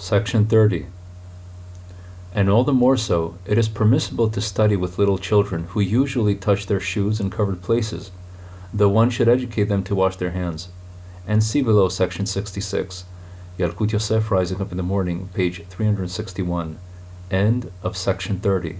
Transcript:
Section 30. And all the more so, it is permissible to study with little children who usually touch their shoes in covered places, though one should educate them to wash their hands. And see below section 66. Yalkut Yosef Rising Up in the Morning, page 361. End of section 30.